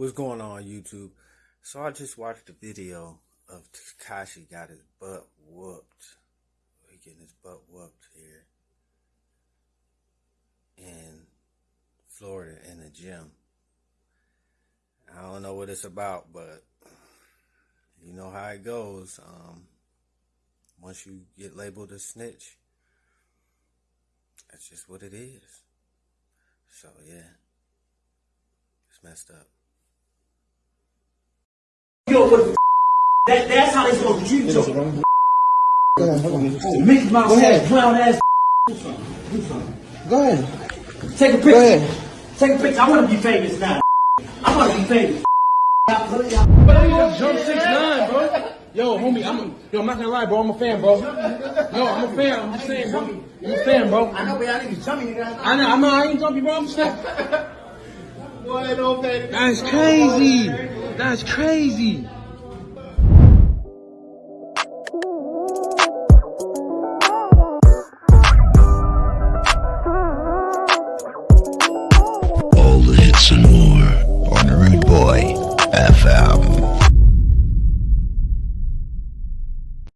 What's going on YouTube? So I just watched the video of Tekashi got his butt whooped. He getting his butt whooped here in Florida in the gym. I don't know what it's about, but you know how it goes. Um, once you get labeled a snitch, that's just what it is. So yeah, it's messed up. Yo, what that, that's how they supposed to treat you. Mickey Mouse ass, clown ass. Go ahead. Take a Go picture. ahead. Take a picture. I want to be famous now. I want to be famous. Jump six nine, bro. Yo, homie, I'm a, yo, I'm not gonna lie, bro. I'm a fan, bro. Yo, I'm a fan. I'm just saying, bro. I'm a fan, bro. I know, but y'all niggas jumping, nigga. I know, I'm not, I ain't jumpy, bro. I'm just saying. That's crazy. That's crazy.